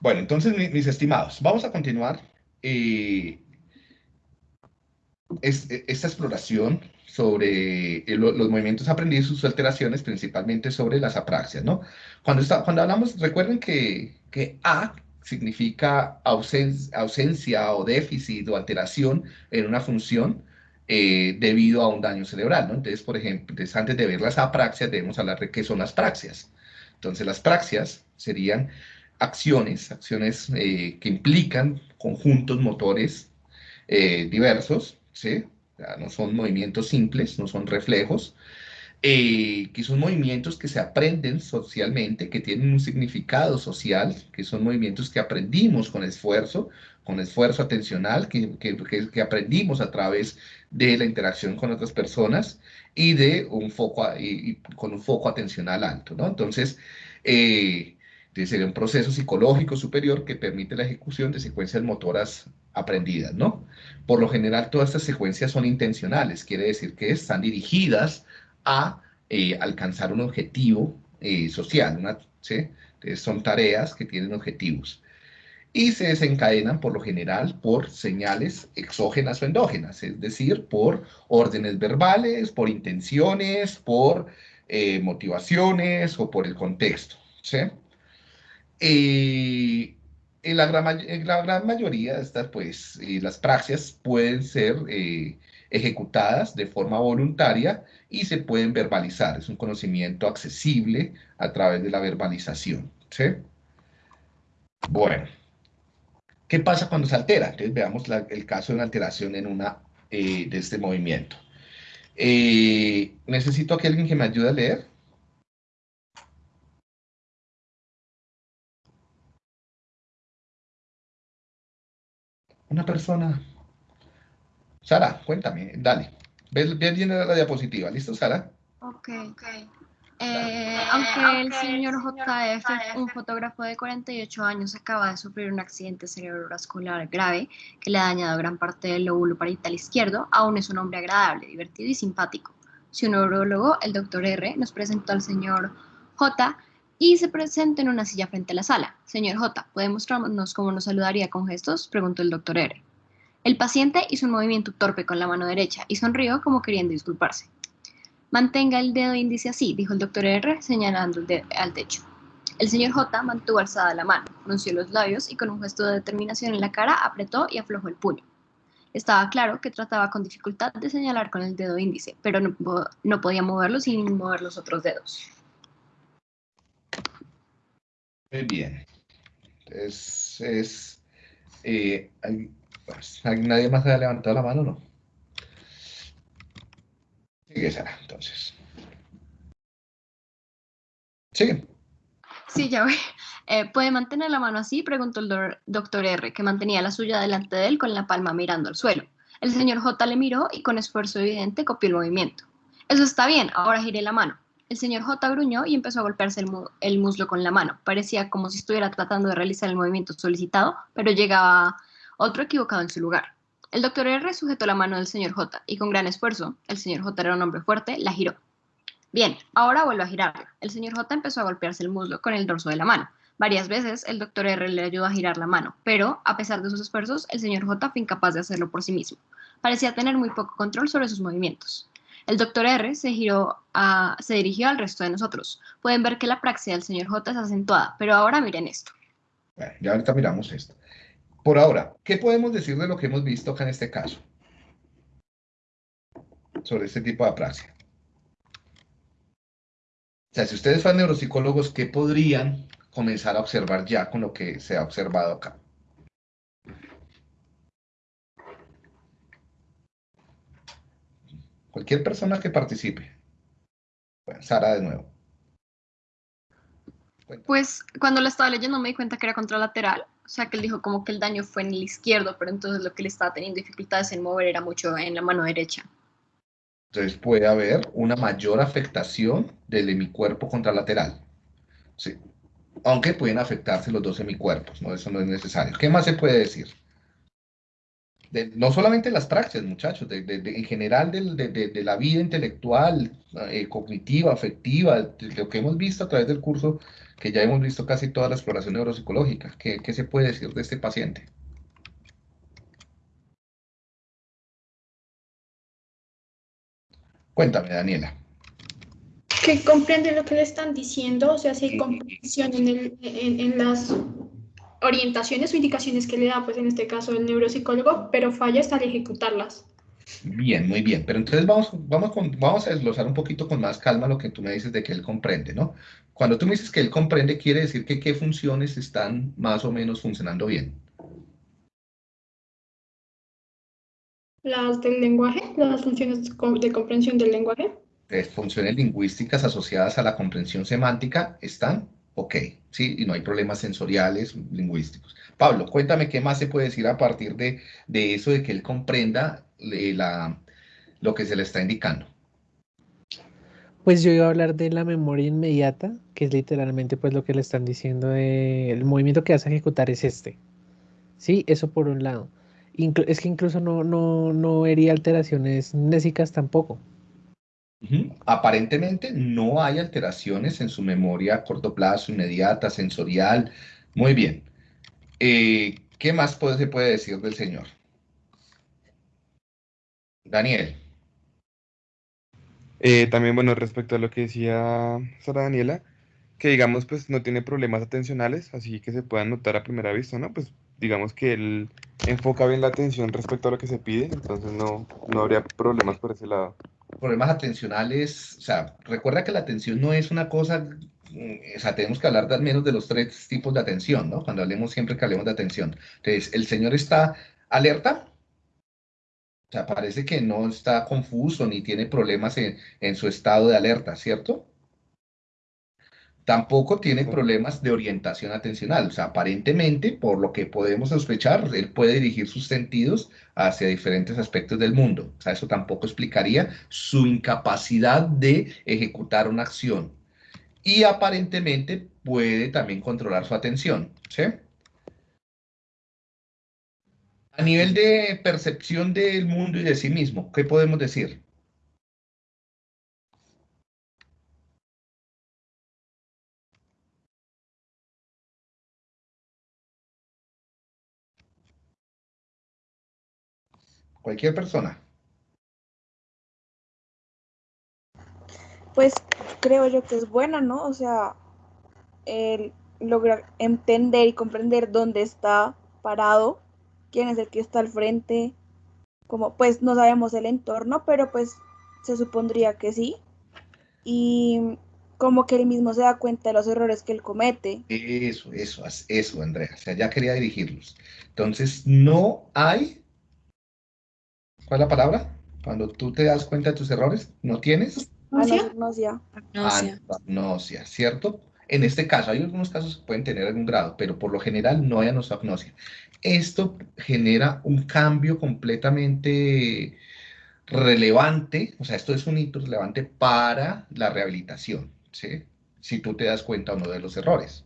Bueno, entonces, mis, estimados, vamos a continuar eh, esta exploración sobre los movimientos aprendidos y sus alteraciones, principalmente sobre las apraxias, ¿no? Cuando, cuando hablamos, recuerden que, que A significa ausencia o déficit o alteración en una función eh, debido a un daño cerebral, ¿no? Entonces, por ejemplo, antes de ver las apraxias, debemos hablar de qué son las praxias. Entonces, las praxias serían acciones, acciones eh, que implican conjuntos motores eh, diversos, ¿sí? no son movimientos simples, no son reflejos, eh, que son movimientos que se aprenden socialmente, que tienen un significado social, que son movimientos que aprendimos con esfuerzo, con esfuerzo atencional, que, que, que aprendimos a través de la interacción con otras personas y de un foco, y, con un foco atencional alto, ¿no? Entonces, eh, sería un proceso psicológico superior que permite la ejecución de secuencias motoras aprendidas, ¿no? Por lo general, todas estas secuencias son intencionales, quiere decir que están dirigidas a eh, alcanzar un objetivo eh, social, una, ¿sí? son tareas que tienen objetivos y se desencadenan por lo general por señales exógenas o endógenas, es decir, por órdenes verbales, por intenciones, por eh, motivaciones o por el contexto. ¿sí? En, la gran, mayoría de estas, pues, las praxias pueden ser eh, ejecutadas de forma voluntaria y se pueden verbalizar. Es un conocimiento accesible a través de la verbalización. ¿sí? Bueno, ¿qué pasa cuando se altera? Entonces veamos el caso de una alteración en una, eh, de este movimiento. Eh, necesito que alguien que me ayude a leer. Una persona. Sara, cuéntame, dale. Ves bien la diapositiva, ¿listo, Sara? Ok. Eh, aunque el señor JF, un fotógrafo de 48 años, acaba de sufrir un accidente cerebrovascular grave que le ha dañado gran parte del lóbulo parietal izquierdo, aún es un hombre agradable, divertido y simpático. Su neurólogo, el doctor R, nos presentó al señor J y se presenta en una silla frente a la sala. Señor J, ¿puede mostrarnos cómo nos saludaría con gestos? Preguntó el doctor R. El paciente hizo un movimiento torpe con la mano derecha y sonrió como queriendo disculparse. Mantenga el dedo índice así, dijo el doctor R, señalando al techo. El señor J mantuvo alzada la mano, frunció los labios y con un gesto de determinación en la cara apretó y aflojó el puño. Estaba claro que trataba con dificultad de señalar con el dedo índice, pero no, no podía moverlo sin mover los otros dedos. Muy bien. Es, es eh, ¿Nadie más ha levantado la mano no? Sigue, Sara, entonces. Sigue. Sí, ya voy. Eh, ¿Puede mantener la mano así? Preguntó el doctor R, que mantenía la suya delante de él con la palma mirando al suelo. El señor J le miró y con esfuerzo evidente copió el movimiento. Eso está bien, ahora giré la mano. El señor J gruñó y empezó a golpearse el, muslo con la mano. Parecía como si estuviera tratando de realizar el movimiento solicitado, pero llegaba otro equivocado en su lugar. El doctor R sujetó la mano del señor J y con gran esfuerzo, el señor J era un hombre fuerte, la giró. Bien, ahora vuelvo a girarla. El señor J empezó a golpearse el muslo con el dorso de la mano. Varias veces el doctor R le ayudó a girar la mano, pero, a pesar de sus esfuerzos, el señor J fue incapaz de hacerlo por sí mismo. Parecía tener muy poco control sobre sus movimientos. El doctor R se, giró a, se dirigió al resto de nosotros. Pueden ver que la praxia del señor J es acentuada, pero ahora miren esto. Ya ahorita miramos esto. Por ahora, ¿qué podemos decir de lo que hemos visto acá en este caso? Sobre este tipo de apraxia. O sea, si ustedes son neuropsicólogos, ¿qué podrían comenzar a observar ya con lo que se ha observado acá? Cualquier persona que participe. Bueno, Sara de nuevo. Pues cuando la estaba leyendo me di cuenta que era contralateral, o sea que él dijo como que el daño fue en el izquierdo, pero entonces lo que le estaba teniendo dificultades en mover era mucho en la mano derecha. Entonces puede haber una mayor afectación del hemicuerpo contralateral. Sí. Aunque pueden afectarse los dos hemicuerpos, ¿no? Eso no es necesario. ¿Qué más se puede decir? No solamente las praxias, muchachos, en general de, la vida intelectual, eh, cognitiva, afectiva, lo que hemos visto a través del curso, que ya hemos visto casi toda la exploración neuropsicológica. ¿Qué, qué se puede decir de este paciente? Cuéntame, Daniela. Que comprende lo que le están diciendo, o sea, si hay comprensión en, en las orientaciones o indicaciones que le da, pues en este caso el neuropsicólogo, pero falla hasta al ejecutarlas. Bien, muy bien. Pero entonces vamos, vamos, vamos a desglosar un poquito con más calma lo que tú me dices de que él comprende, ¿no? Cuando tú me dices que él comprende, quiere decir que qué funciones están más o menos funcionando bien. Las del lenguaje, las funciones de comprensión del lenguaje. Las funciones lingüísticas asociadas a la comprensión semántica están ok, ¿sí? Y no hay problemas sensoriales, lingüísticos. Pablo, cuéntame qué más se puede decir a partir de, eso de que él comprenda eh, la, lo que se le está indicando. Pues yo iba a hablar de la memoria inmediata, que es literalmente pues lo que le están diciendo, el movimiento que vas a ejecutar es este. Sí, eso por un lado. es que incluso no, no, no vería alteraciones nésicas tampoco. Aparentemente no hay alteraciones en su memoria a corto plazo, inmediata, sensorial. Muy bien. Eh, ¿Qué más se puede decir del Señor? Daniel. Eh, también, bueno, respecto a lo que decía Sara Daniela, que digamos, pues no tiene problemas atencionales, así que se puedan notar a primera vista, ¿no? Pues digamos que él enfoca bien la atención respecto a lo que se pide, entonces no, no habría problemas por ese lado problemas atencionales, o sea, recuerda que la atención no es una cosa, mm, o sea, tenemos que hablar al menos de los tres tipos de atención, ¿no? Cuando hablemos, siempre que hablemos de atención. Entonces, el señor está alerta, o sea, parece que no está confuso ni tiene problemas en, en su estado de alerta, ¿cierto? Tampoco tiene problemas de orientación atencional, o sea, aparentemente, por lo que podemos sospechar, él puede dirigir sus sentidos hacia diferentes aspectos del mundo. O sea, eso tampoco explicaría su incapacidad de ejecutar una acción. Y aparentemente puede también controlar su atención, ¿sí? A nivel de percepción del mundo y de sí mismo, ¿qué podemos decir? Cualquier persona. Pues creo yo que es buena, ¿no? O sea, el lograr entender y comprender dónde está parado, quién es el que está al frente, como pues no sabemos el entorno, pero pues se supondría que sí. Y como que él mismo se da cuenta de los errores que él comete. Eso, eso, eso, Andrea. O sea, ya quería dirigirlos. Entonces, no hay ¿Cuál es la palabra? Cuando tú te das cuenta de tus errores, ¿no tienes? Agnosia. Agnosia. ¿cierto? En este caso, hay algunos casos que pueden tener algún grado, pero por lo general no hay anosognosia. Esto genera un cambio completamente relevante, o sea, esto es un hito relevante para la rehabilitación, ¿sí? Si tú te das cuenta o no de los errores.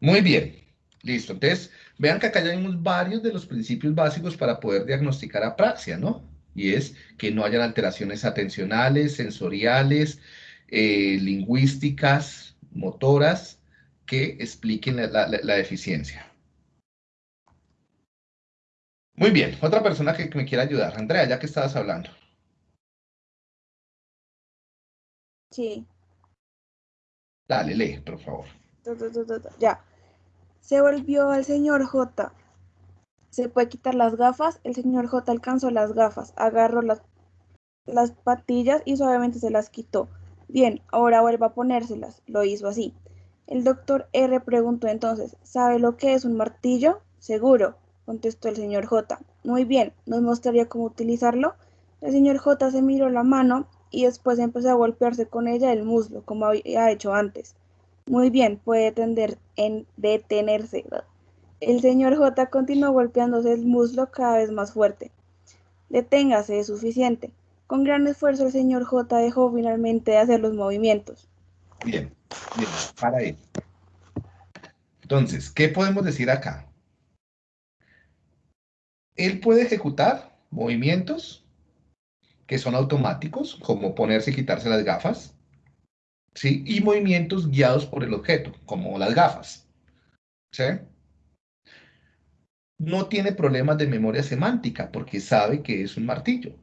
Muy bien, listo. Entonces, Vean que acá ya vimos varios de los principios básicos para poder diagnosticar apraxia, ¿no? Y es que no hayan alteraciones atencionales, sensoriales, eh, lingüísticas, motoras, que expliquen la, deficiencia. Muy bien, otra persona que, me quiera ayudar. Andrea, ya que estabas hablando. Sí. Dale, lee, por favor. Ya. Se volvió al señor J. Se puede quitar las gafas. El señor J alcanzó las gafas, agarró las, las patillas y suavemente se las quitó. Bien, ahora vuelva a ponérselas. Lo hizo así. El doctor R preguntó entonces, ¿sabe lo que es un martillo? Seguro, contestó el señor J. Muy bien, ¿nos mostraría cómo utilizarlo? El señor J se miró la mano y después empezó a golpearse con ella el muslo, como había hecho antes. Muy bien, puede tender en detenerse. El señor J continuó golpeándose el muslo cada vez más fuerte. Deténgase, es suficiente. Con gran esfuerzo el señor J dejó finalmente de hacer los movimientos. Bien, bien, para ahí. Entonces, ¿qué podemos decir acá? él puede ejecutar movimientos que son automáticos, como ponerse y quitarse las gafas, ¿sí? Y movimientos guiados por el objeto, como las gafas, ¿sí? No tiene problemas de memoria semántica porque sabe que es un martillo.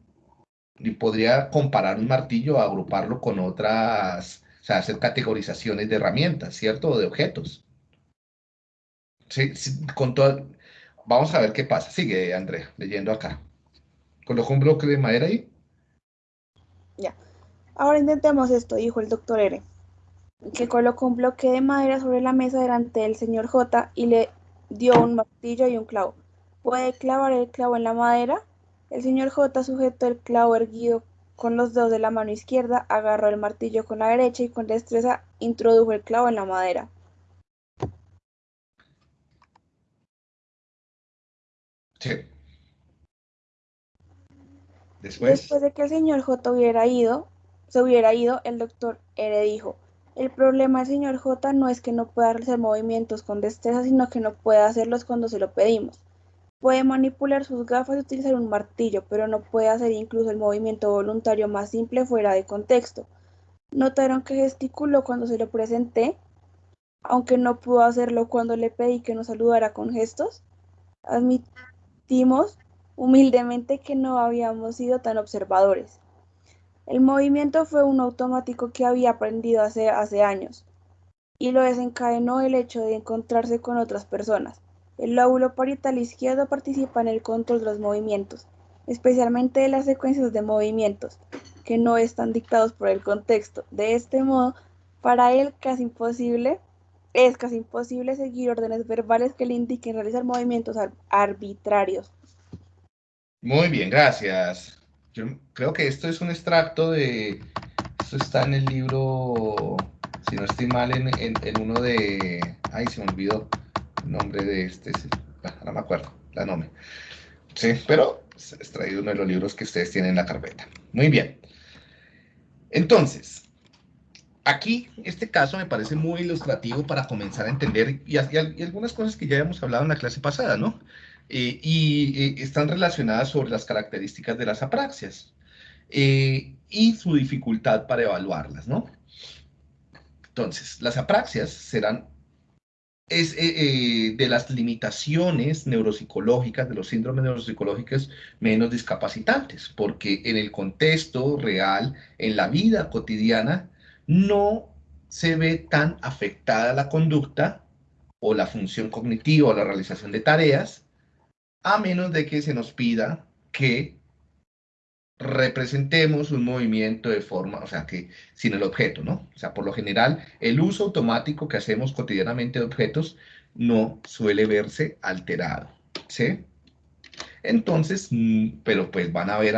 Y podría comparar un martillo, agruparlo con otras, o sea, hacer categorizaciones de herramientas, ¿cierto? O de objetos. Sí, sí, con. Vamos a ver qué pasa. Sigue, Andrea, leyendo acá. Colocó un bloque de madera ahí. Ya. Ahora intentemos esto, dijo el doctor R. Que colocó un bloque de madera sobre la mesa delante del señor J y le dio un martillo y un clavo. ¿Puede clavar el clavo en la madera? El señor J sujetó el clavo erguido con los dedos de la mano izquierda, agarró el martillo con la derecha y con destreza introdujo el clavo en la madera. Sí. Después. Después de que el señor J hubiera ido, se hubiera ido, el doctor R dijo, el problema del señor J no es que no pueda hacer movimientos con destreza, sino que no puede hacerlos cuando se lo pedimos. Puede manipular sus gafas y utilizar un martillo, pero no puede hacer incluso el movimiento voluntario más simple fuera de contexto. ¿Notaron que gesticuló cuando se lo presenté? Aunque no pudo hacerlo cuando le pedí que nos saludara con gestos. Admitimos humildemente que no habíamos sido tan observadores. El movimiento fue un automático que había aprendido hace, años, y lo desencadenó el hecho de encontrarse con otras personas. El lóbulo parietal izquierdo participa en el control de los movimientos, especialmente de las secuencias de movimientos, que no están dictados por el contexto. De este modo, para él casi imposible, es casi imposible seguir órdenes verbales que le indiquen realizar movimientos ar arbitrarios. Muy bien, gracias. Yo creo que esto es un extracto de... Esto está en el libro, si no estoy mal, en, en, uno de... Ay, se me olvidó el nombre de este. No me acuerdo, la nombre. Sí, pero es extraído uno de los libros que ustedes tienen en la carpeta. Muy bien. Entonces, aquí este caso me parece muy ilustrativo para comenzar a entender y algunas cosas que ya habíamos hablado en la clase pasada, ¿no? Eh, y eh, están relacionadas sobre las características de las apraxias eh, y su dificultad para evaluarlas, ¿no? Entonces, las apraxias serán es de las limitaciones neuropsicológicas, de los síndromes neuropsicológicos menos discapacitantes, porque en el contexto real, en la vida cotidiana, no se ve tan afectada la conducta o la función cognitiva o la realización de tareas a menos de que se nos pida que representemos un movimiento de forma, o sea, que sin el objeto, ¿no? O sea, por lo general, el uso automático que hacemos cotidianamente de objetos no suele verse alterado, ¿sí? Entonces, mm, pero pues van a haber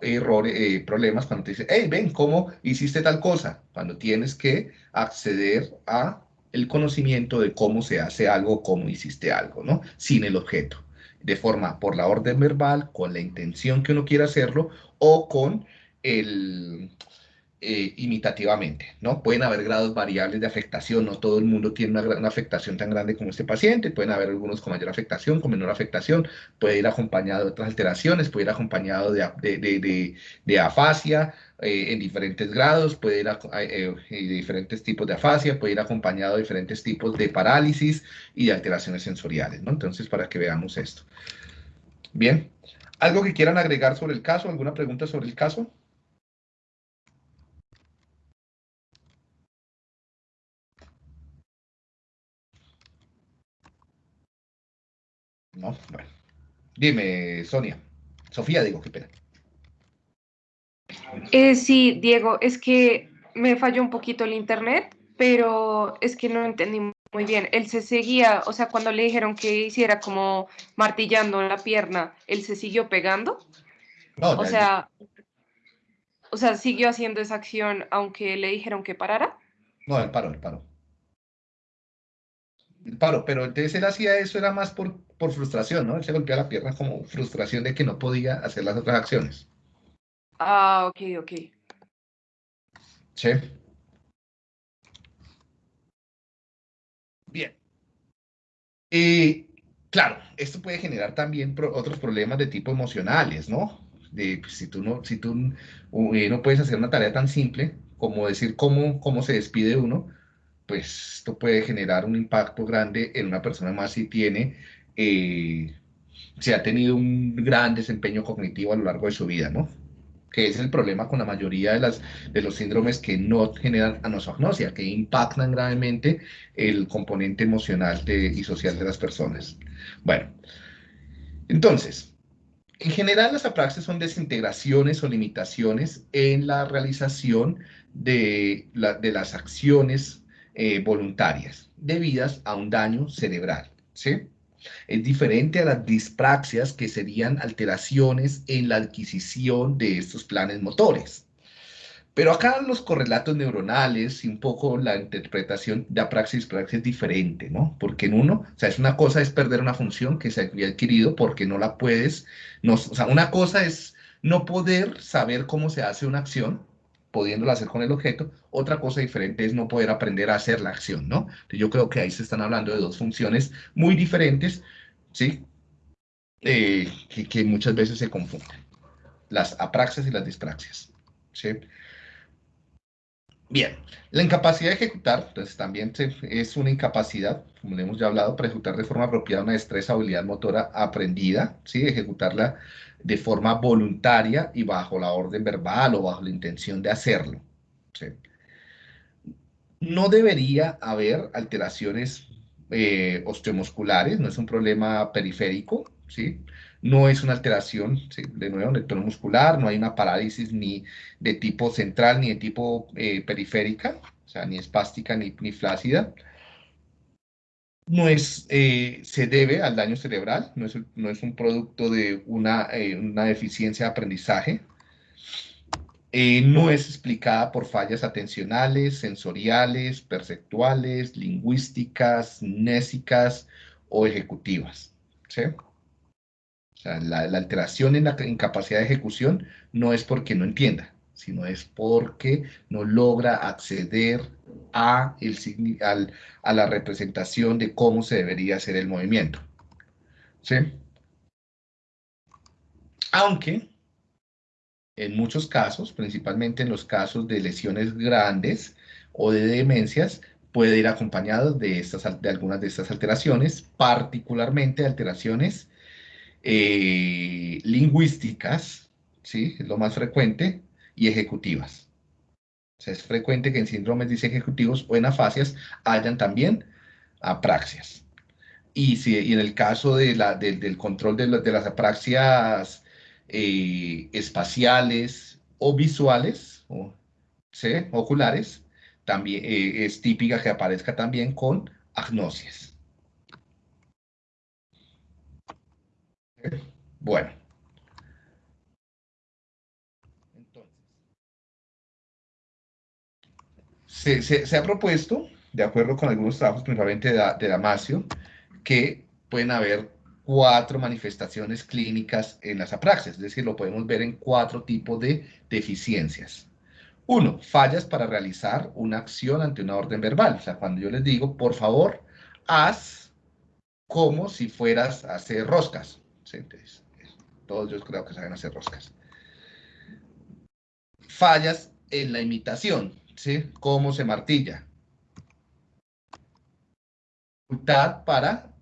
errores, eh, problemas cuando te dicen, hey, ven, ¿cómo hiciste tal cosa? Cuando tienes que acceder a el conocimiento de cómo se hace algo, cómo hiciste algo, ¿no? Sin el objeto de forma por la orden verbal, con la intención que uno quiera hacerlo o con el eh, imitativamente, ¿no? Pueden haber grados variables de afectación, no todo el mundo tiene una, una, afectación tan grande como este paciente, pueden haber algunos con mayor afectación, con menor afectación, puede ir acompañado de otras alteraciones, puede ir acompañado de, de, de, de afasia eh, en diferentes grados, puede ir a, eh, de diferentes tipos de afasia, puede ir acompañado de diferentes tipos de parálisis y de alteraciones sensoriales, ¿no? Entonces, para que veamos esto. Bien, ¿algo que quieran agregar sobre el caso? ¿Alguna pregunta sobre el caso? No, bueno. Dime, Sonia. Sofía, digo, qué pena. Eh, sí, Diego, es que me falló un poquito el internet, pero es que no entendí muy bien. Él se seguía, o sea, cuando le dijeron que hiciera como martillando la pierna, él se siguió pegando. No, o sea, o sea, siguió haciendo esa acción aunque le dijeron que parara. No, él paró, él paró. Él paró, pero entonces él hacía eso era más por, por frustración, ¿no? Él se golpeaba la pierna como frustración de que no podía hacer las otras acciones. Ah, ok, ok. Sí. Bien. Eh, claro, esto puede generar también otros problemas de tipo emocionales, ¿no? De, pues, si tú, no, si tú eh, no puedes hacer una tarea tan simple como decir cómo, cómo se despide uno, pues esto puede generar un impacto grande en una persona más si tiene, eh, si ha tenido un gran desempeño cognitivo a lo largo de su vida, ¿no? Que es el problema con la mayoría de, las, de los síndromes que no generan anosognosia, que impactan gravemente el componente emocional y social de las personas. Bueno, entonces, en general las apraxias son desintegraciones o limitaciones en la realización de, las acciones eh, voluntarias debidas a un daño cerebral. ¿sí? Es diferente a las dispraxias que serían alteraciones en la adquisición de estos planes motores. Pero acá los correlatos neuronales y un poco la interpretación de apraxia y es diferente, ¿no? Porque en uno, o sea, es una cosa es perder una función que se había adquirido porque no la puedes, no, o sea, una cosa es no poder saber cómo se hace una acción pudiéndola hacer con el objeto. Otra cosa diferente es no poder aprender a hacer la acción, ¿no? yo creo que ahí se están hablando de dos funciones muy diferentes, ¿sí? Eh, que, muchas veces se confunden. Las apraxias y las dispraxias, ¿sí? Bien, la incapacidad de ejecutar, pues también es una incapacidad, como le hemos ya hablado, para ejecutar de forma apropiada una destreza, habilidad motora aprendida, ¿sí? Ejecutarla de forma voluntaria y bajo la orden verbal o bajo la intención de hacerlo. No debería haber alteraciones eh, osteomusculares, no es un problema periférico, ¿sí? no es una alteración, de nuevo, muscular, no hay una parálisis ni de tipo central ni de tipo eh, periférica, o sea, ni espástica ni flácida no es, eh, se debe al daño cerebral, no es, no es un producto de una, eh, una deficiencia de aprendizaje, eh, no es explicada por fallas atencionales, sensoriales, perceptuales, lingüísticas, nésicas o ejecutivas. ¿sí? O sea, la, la alteración en la incapacidad de ejecución no es porque no entienda, sino es porque no logra acceder a, el, al, a la representación de cómo se debería hacer el movimiento. ¿Sí? Aunque en muchos casos, principalmente en los casos de lesiones grandes o de demencias, puede ir acompañado de, estas, de algunas de estas alteraciones, particularmente alteraciones eh, lingüísticas, ¿sí? es lo más frecuente, y ejecutivas. Es frecuente que en síndromes ejecutivos o en afasias hayan también apraxias. Y, si, en el caso de la, del control de, de, las apraxias eh, espaciales o visuales, o, oculares, también eh, es típica que aparezca también con agnosias. Bueno. Se, ha propuesto, de acuerdo con algunos trabajos, principalmente de, de Damasio, que pueden haber cuatro manifestaciones clínicas en las apraxias, es decir, lo podemos ver en cuatro tipos de deficiencias. Uno, fallas para realizar una acción ante una orden verbal. O sea, cuando yo les digo, por favor, haz como si fueras a hacer roscas. todos yo creo que saben hacer roscas. Fallas en la imitación. ¿Sí? Cómo se martilla. Para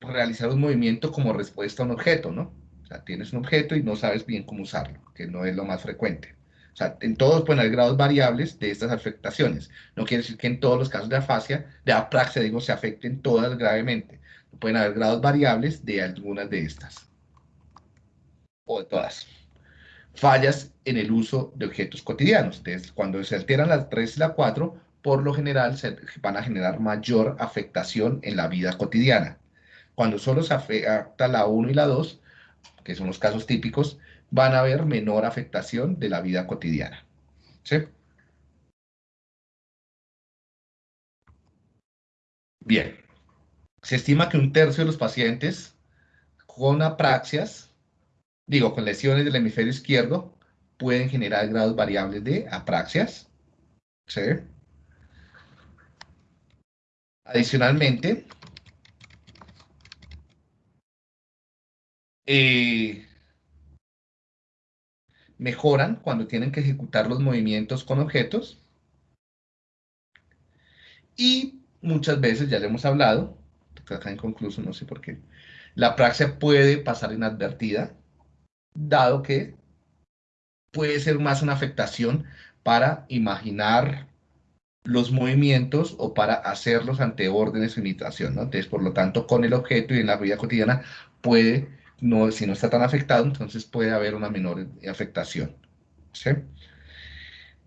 realizar un movimiento como respuesta a un objeto, ¿no? O sea, tienes un objeto y no sabes bien cómo usarlo, que no es lo más frecuente. O sea, en todos pueden haber grados variables de estas afectaciones. No quiere decir que en todos los casos de afasia, de apraxia, digo, se afecten todas gravemente. Pueden haber grados variables de algunas de estas. O de todas fallas en el uso de objetos cotidianos. Entonces, cuando se alteran las 3 y la 4, por lo general se van a generar mayor afectación en la vida cotidiana. Cuando solo se afecta la 1 y la 2, que son los casos típicos, van a haber menor afectación de la vida cotidiana. ¿Sí? Bien. Se estima que un tercio de los pacientes con apraxias digo, con lesiones del hemisferio izquierdo, pueden generar grados variables de apraxias. ¿sí? Adicionalmente, eh, mejoran cuando tienen que ejecutar los movimientos con objetos. Y muchas veces, ya le hemos hablado, acá inconcluso, no sé por qué, la praxia puede pasar inadvertida, dado que puede ser más una afectación para imaginar los movimientos o para hacerlos ante órdenes de imitación, ¿no? Entonces, por lo tanto, con el objeto y en la vida cotidiana puede, no, si no está tan afectado, entonces puede haber una menor afectación.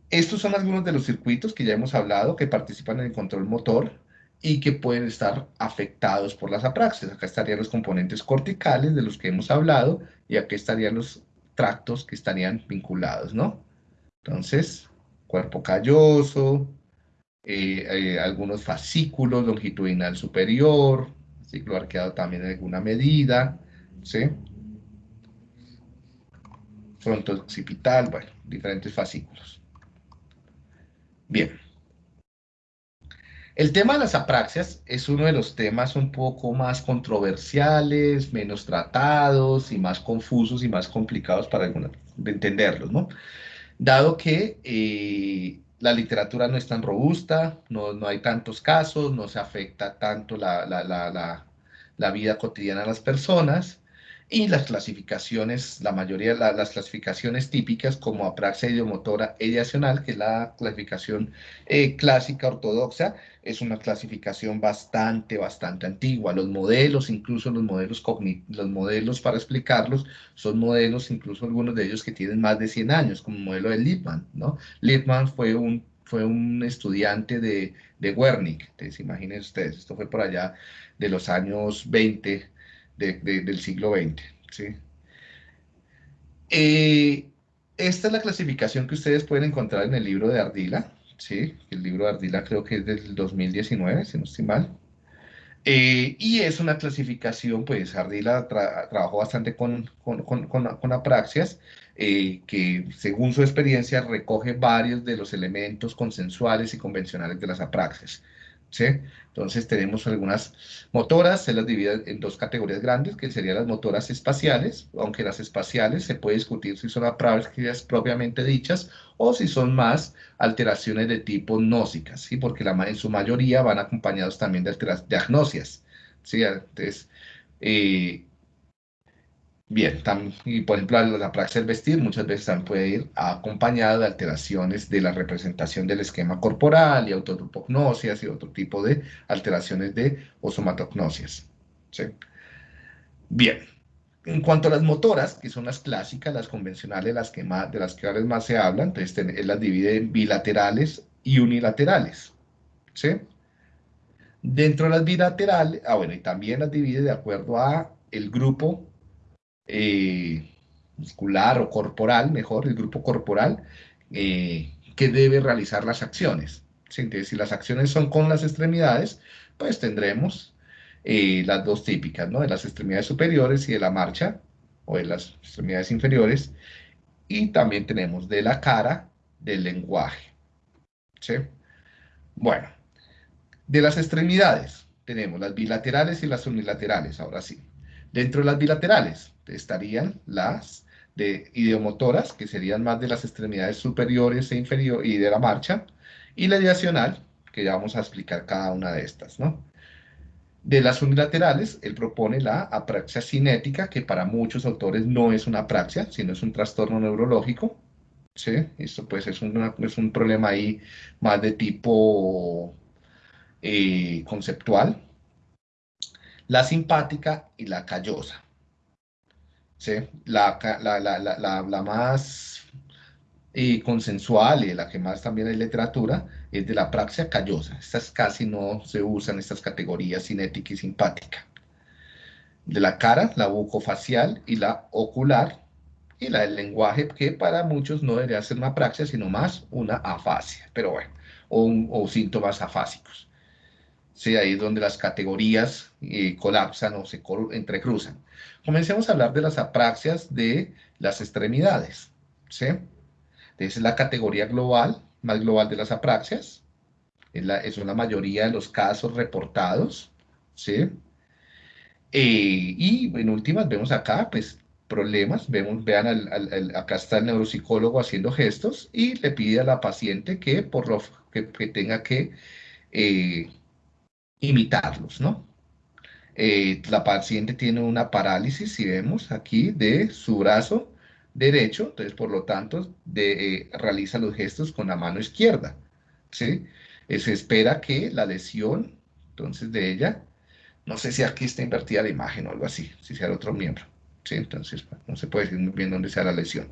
Estos son algunos de los circuitos que ya hemos hablado que participan en el control motor y que pueden estar afectados por las apraxias. Acá estarían los componentes corticales de los que hemos hablado y aquí estarían los tractos que estarían vinculados, ¿no? Entonces, cuerpo calloso, eh, eh, algunos fascículos longitudinal superior, ciclo arqueado también en alguna medida, ¿sí? Fronto occipital, bueno, diferentes fascículos. Bien. El tema de las apraxias es uno de los temas un poco más controversiales, menos tratados y más confusos y más complicados para algunos de entenderlos, ¿no? Dado que eh, la literatura no es tan robusta, no, no, hay tantos casos, no se afecta tanto la, la, la, la vida cotidiana de las personas, y las clasificaciones, la mayoría de las clasificaciones típicas como apraxia idiomotora ideacional, que es la clasificación eh, clásica ortodoxa, es una clasificación bastante, bastante antigua. Los modelos, incluso los modelos, los modelos para explicarlos, son modelos, incluso algunos de ellos que tienen más de 100 años, como el modelo de Lippmann, ¿no? Lippmann fue un fue un estudiante de, de Wernicke, entonces imaginen ustedes, esto fue por allá de los años 20 del siglo XX. ¿sí? Eh, esta es la clasificación que ustedes pueden encontrar en el libro de Ardila. ¿sí? El libro de Ardila creo que es del 2019, si no estoy mal. Eh, y es una clasificación, pues Ardila trabajó bastante con, con apraxias, eh, que según su experiencia recoge varios de los elementos consensuales y convencionales de las apraxias. ¿Sí? Entonces tenemos algunas motoras, se las divide en dos categorías grandes, que serían las motoras espaciales, aunque las espaciales se puede discutir si son apraxias propiamente dichas o si son más alteraciones de tipo gnósicas, ¿sí? porque la, en su mayoría van acompañados también de, de agnosias. ¿sí? Entonces, eh, Bien, y por ejemplo, la praxis del vestir muchas veces también puede ir acompañada de alteraciones de la representación del esquema corporal y autotropognosias y otro tipo de alteraciones de osomatocnosias. ¿sí? Bien, en cuanto a las motoras, que son las clásicas, las convencionales, las que más, de las que ahora más se habla, entonces él las divide en bilaterales y unilaterales. ¿sí? Dentro de las bilaterales, ah bueno, y también las divide de acuerdo a el grupo eh, muscular o corporal, mejor, el grupo corporal, eh, que debe realizar las acciones. si las acciones son con las extremidades, pues tendremos eh, las dos típicas, ¿no? De las extremidades superiores y de la marcha, o de las extremidades inferiores, y también tenemos de la cara, del lenguaje. ¿sí? Bueno, de las extremidades tenemos las bilaterales y las unilaterales, ahora sí. Dentro de las bilaterales estarían las de ideomotoras, que serían más de las extremidades superiores e inferiores y de la marcha, y la ideacional, que ya vamos a explicar cada una de estas, ¿no? De las unilaterales, él propone la apraxia cinética, que para muchos autores no es una apraxia, sino es un trastorno neurológico. ¿sí? Esto pues es, es un problema ahí más de tipo eh, conceptual. La simpática y la callosa. ¿sí? La, la, más eh, consensual y la que más también hay literatura es de la praxia callosa. Estas casi no se usan, estas categorías cinética y simpática. De la cara, la bucofacial y la ocular, y la del lenguaje, que para muchos no debería ser una praxia, sino más una afasia, pero bueno, o, o síntomas afásicos. Sí, ahí es donde las categorías eh, colapsan o se entrecruzan. Comencemos a hablar de las apraxias de las extremidades. ¿sí? Esa es la categoría global, más global de las apraxias. Es, la, es una mayoría de los casos reportados. ¿sí? Eh, y en últimas vemos acá, pues, problemas. Vean, acá está el neuropsicólogo haciendo gestos y le pide a la paciente que, por lo, que, tenga que eh, imitarlos, ¿no? Eh, la paciente tiene una parálisis, si vemos aquí, de su brazo derecho, entonces por lo tanto de, realiza los gestos con la mano izquierda, ¿sí? se espera que la lesión, entonces, de ella, no sé si aquí está invertida la imagen o algo así, si sea el otro miembro. ¿sí? Entonces, no se puede decir muy bien dónde sea la lesión.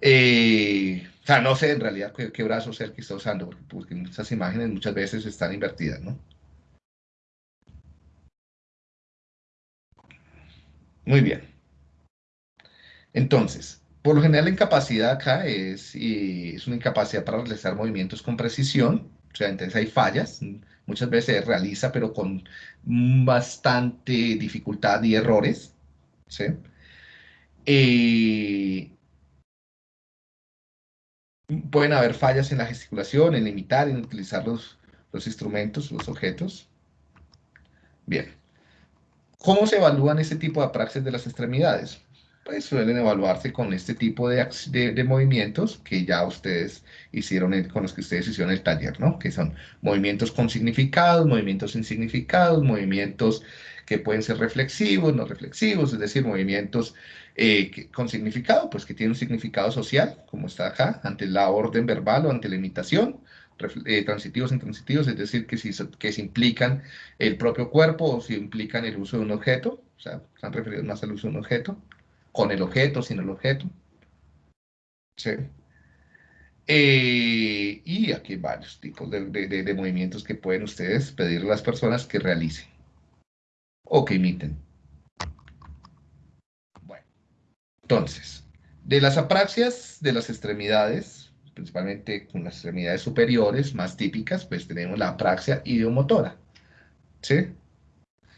Eh, o sea, no sé en realidad qué, brazo sea el que está usando, porque, estas imágenes muchas veces están invertidas, ¿no? Muy bien. Entonces, por lo general la incapacidad acá es, es una incapacidad para realizar movimientos con precisión, o sea, entonces hay fallas, muchas veces se realiza, pero con bastante dificultad y errores. ¿sí? Eh, pueden haber fallas en la gesticulación, en imitar, en utilizar los, instrumentos, los objetos. Bien. ¿Cómo se evalúan este tipo de apraxias de las extremidades? pues suelen evaluarse con este tipo de, de, movimientos que ya ustedes hicieron, con los que ustedes hicieron el taller, ¿no? Que son movimientos con significados, movimientos sin significados, movimientos que pueden ser reflexivos, no reflexivos, es decir, movimientos eh, con significado, pues que tienen un significado social, como está acá, ante la orden verbal o ante la imitación, eh, transitivos, intransitivos, es decir, que si, que implican el propio cuerpo o si implican el uso de un objeto, o sea, están referidos más al uso de un objeto, con el objeto, sin el objeto. ¿Sí? Eh, y aquí hay varios tipos de, movimientos que pueden ustedes pedirle a las personas que realicen o que imiten. Bueno, entonces, de las apraxias de las extremidades, principalmente con las extremidades superiores más típicas, pues tenemos la apraxia ideomotora. ¿Sí?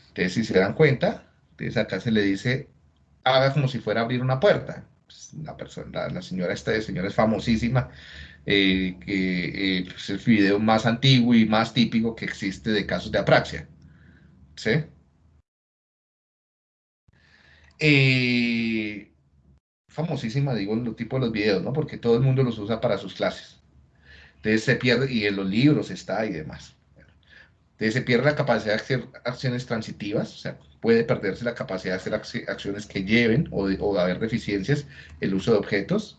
Entonces, si se dan cuenta, entonces acá se le dice haga como si fuera a abrir una puerta. Pues, la, persona, la, señora esta señora es famosísima, eh, que eh, es el video más antiguo y más típico que existe de casos de apraxia. ¿Sí? Eh, famosísima, digo, en los tipos de los videos, ¿no? Porque todo el mundo los usa para sus clases. Entonces se pierde, y en los libros está y demás. Entonces se pierde la capacidad de hacer acciones transitivas, o sea, puede perderse la capacidad de hacer acciones que lleven o de, haber deficiencias el uso de objetos.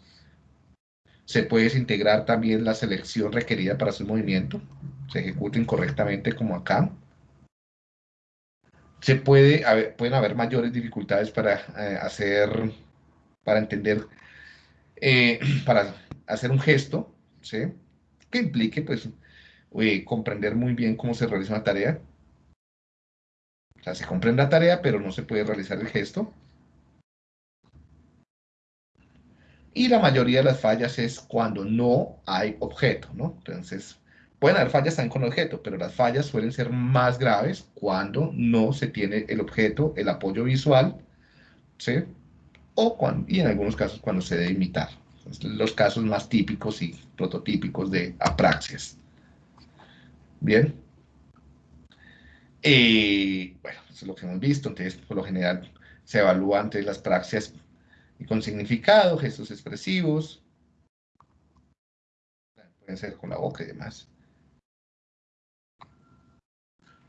Se puede desintegrar también la selección requerida para su movimiento, se ejecuta incorrectamente como acá. Se puede pueden haber mayores dificultades para eh, hacer, para entender, eh, para hacer un gesto, ¿sí? que implique pues eh, comprender muy bien cómo se realiza una tarea. O sea, se comprende la tarea, pero no se puede realizar el gesto. Y la mayoría de las fallas es cuando no hay objeto, ¿no? Entonces, pueden haber fallas también con objeto, pero las fallas suelen ser más graves cuando no se tiene el objeto, el apoyo visual, ¿sí? O cuando, y en algunos casos cuando se debe imitar. Los casos más típicos y prototípicos de apraxias. Bien. Eh, bueno, eso es lo que hemos visto. Entonces, por lo general, se evalúan entre las praxias con significado, gestos expresivos. Pueden ser con la boca y demás.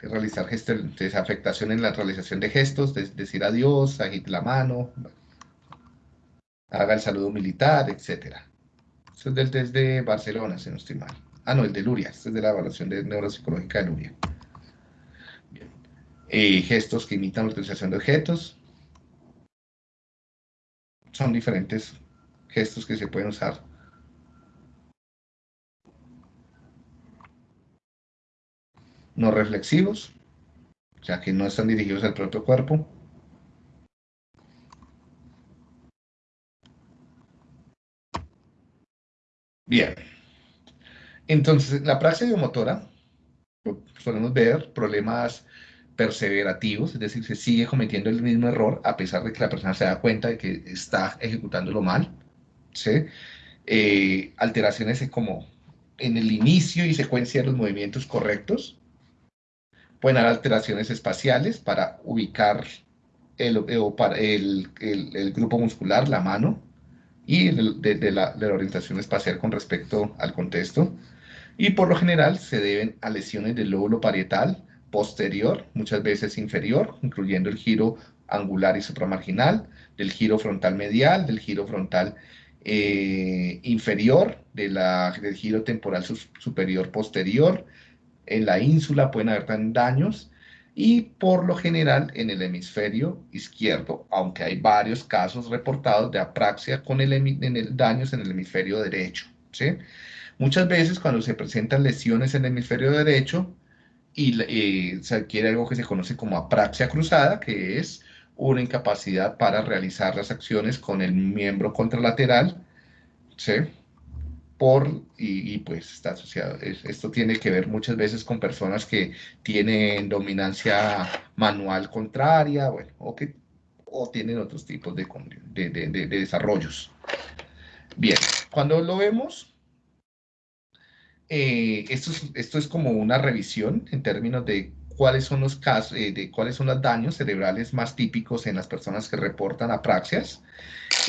Realizar gestos, afectación en la realización de gestos, decir adiós, agite la mano, haga el saludo militar, etc. Eso es del test de Barcelona, si no estoy mal. Ah, no, el de Luria. Este es de la evaluación de neuropsicológica de Luria. Eh, gestos que imitan la utilización de objetos. Son diferentes gestos que se pueden usar. No reflexivos, sea que no están dirigidos al propio cuerpo. Bien. Entonces, la praxis biomotora, solemos ver problemas perseverativos, es decir, se sigue cometiendo el mismo error a pesar de que la persona se da cuenta de que está ejecutándolo mal. ¿sí? Eh, alteraciones como en el inicio y secuencia de los movimientos correctos. Pueden alteraciones espaciales para ubicar el, para el, el, grupo muscular, la mano, y de, la, de la orientación espacial con respecto al contexto. Y por lo general se deben a lesiones del lóbulo parietal posterior, muchas veces inferior, incluyendo el giro angular y supramarginal, del giro frontal medial, del giro frontal eh, inferior, de la, del giro temporal superior posterior. En la ínsula pueden haber también daños y por lo general en el hemisferio izquierdo, aunque hay varios casos reportados de apraxia con el, en el, daños en el hemisferio derecho. ¿sí? Muchas veces cuando se presentan lesiones en el hemisferio derecho y eh, se adquiere algo que se conoce como apraxia cruzada, que es una incapacidad para realizar las acciones con el miembro contralateral, ¿sí? Por, y, pues está asociado, esto tiene que ver muchas veces con personas que tienen dominancia manual contraria, bueno, o que o tienen otros tipos de, de, de, de desarrollos. Bien, cuando lo vemos, eh, esto, es, esto es como una revisión en términos de cuáles son los casos, eh, de cuáles son los daños cerebrales más típicos en las personas que reportan apraxias.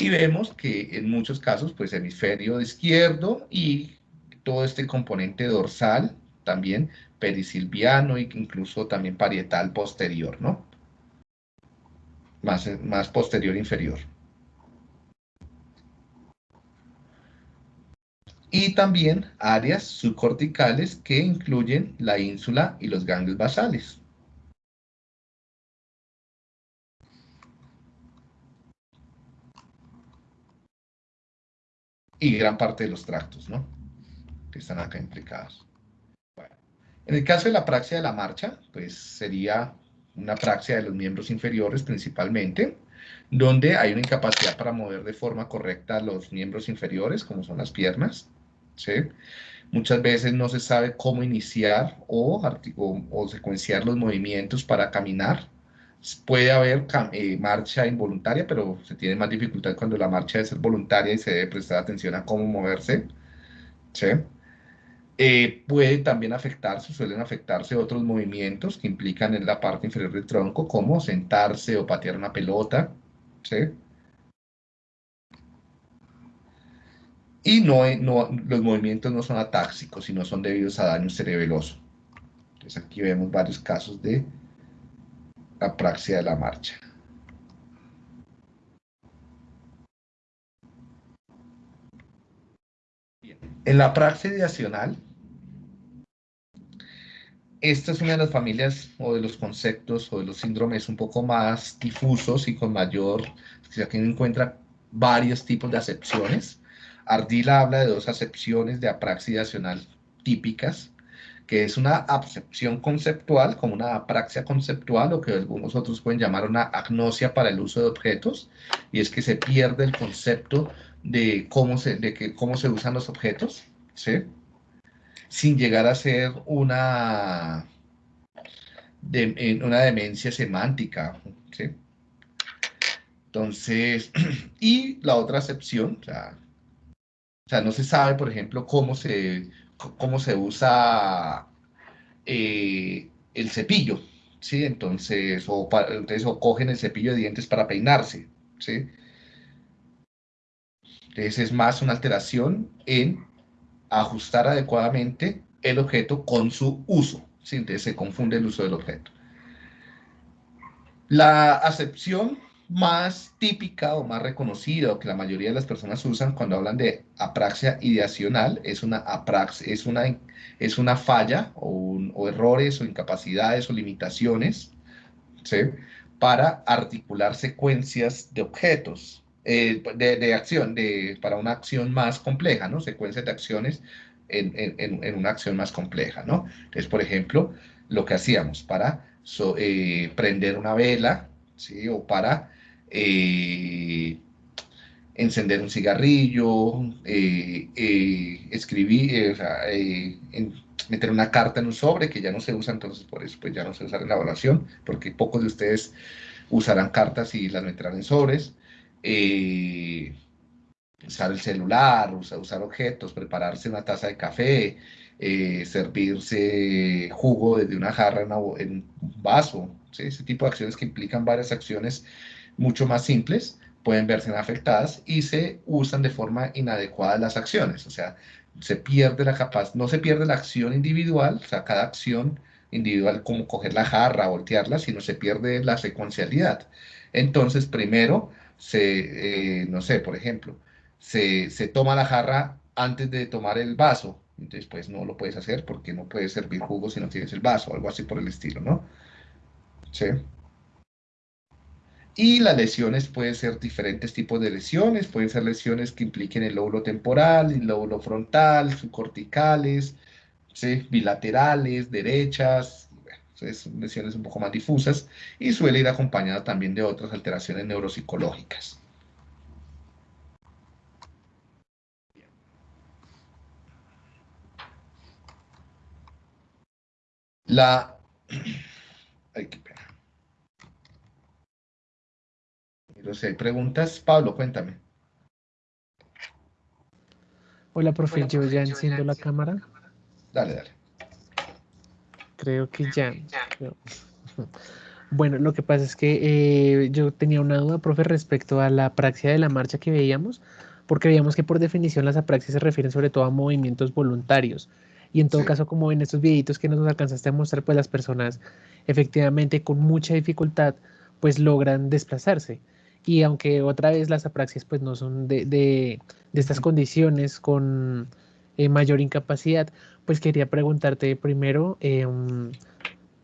Y vemos que en muchos casos, pues hemisferio izquierdo y todo este componente dorsal, también perisilviano e incluso también parietal posterior, ¿no? Más, más posterior inferior. Y también áreas subcorticales que incluyen la ínsula y los ganglios basales. Y gran parte de los tractos, ¿no? Que están acá implicados. en el caso de la praxia de la marcha, pues sería una praxia de los miembros inferiores principalmente, donde hay una incapacidad para mover de forma correcta los miembros inferiores, como son las piernas, Muchas veces no se sabe cómo iniciar o, o, secuenciar los movimientos para caminar. Puede haber eh, marcha involuntaria, pero se tiene más dificultad cuando la marcha es voluntaria y se debe prestar atención a cómo moverse. Eh, puede también afectarse, suelen afectarse otros movimientos que implican en la parte inferior del tronco, como sentarse o patear una pelota. ¿sí? Y no, los movimientos no son atáxicos, sino son debidos a daño cerebeloso. Entonces aquí vemos varios casos de apraxia de la marcha. En la apraxia ideacional, esta es una de las familias o de los conceptos o de los síndromes un poco más difusos y con mayor, si aquí encuentra varios tipos de acepciones. Ardila habla de dos acepciones de apraxia típicas, que es una acepción conceptual, como una apraxia conceptual, o que algunos otros pueden llamar una agnosia para el uso de objetos, y es que se pierde el concepto de cómo se, de que, cómo se usan los objetos, ¿sí? sin llegar a ser una, una demencia semántica. ¿sí? Entonces, y la otra acepción, o sea, o sea, no se sabe, por ejemplo, cómo se, cómo se usa eh, el cepillo, ¿sí? Entonces o, entonces, o cogen el cepillo de dientes para peinarse, ¿sí? Entonces, es más una alteración en ajustar adecuadamente el objeto con su uso, ¿sí? Entonces, se confunde el uso del objeto. La acepción más típica o más reconocida o que la mayoría de las personas usan cuando hablan de apraxia ideacional es una apraxia, es una, es una falla o, errores o incapacidades o limitaciones para articular secuencias de objetos, eh, de, acción, de, para una acción más compleja, ¿no? Secuencias de acciones en, en, una acción más compleja, ¿no? Entonces, por ejemplo, lo que hacíamos para eh, prender una vela, ¿sí? O para eh, encender un cigarrillo, eh, eh, escribir, meter una carta en un sobre que ya no se usa, entonces por eso pues ya no se usa en la evaluación, porque pocos de ustedes usarán cartas y las meterán en sobres. usar el celular, usar, objetos, prepararse una taza de café, eh, servirse jugo desde una jarra en, un vaso, ese tipo de acciones que implican varias acciones mucho más simples pueden verse afectadas y se usan de forma inadecuada las acciones, o sea, se pierde la capacidad, no se pierde la acción individual, o sea, cada acción individual como coger la jarra, voltearla, sino se pierde la secuencialidad. Entonces, primero, se, eh, no sé, por ejemplo, se, se, toma la jarra antes de tomar el vaso, entonces pues no lo puedes hacer porque no puedes servir jugo si no tienes el vaso, algo así por el estilo, ¿no? ¿Sí? Y las lesiones pueden ser diferentes tipos de lesiones, pueden ser lesiones que impliquen el lóbulo temporal, el lóbulo frontal, subcorticales, bilaterales, derechas, son lesiones un poco más difusas y suele ir acompañada también de otras alteraciones neuropsicológicas. La pena. No sé, preguntas. Pablo, cuéntame. Hola, profe, yo ya enciendo la cámara. Dale, dale. Creo que ya. Bueno, lo que pasa es que eh, yo tenía una duda, profe, respecto a la praxia de la marcha que veíamos, porque veíamos que por definición las apraxias se refieren sobre todo a movimientos voluntarios. Y en todo caso, como en estos videitos que nos alcanzaste a mostrar, pues las personas efectivamente con mucha dificultad pues logran desplazarse. Y aunque otra vez las apraxias pues no son de, de, de estas condiciones con eh, mayor incapacidad, pues quería preguntarte primero em,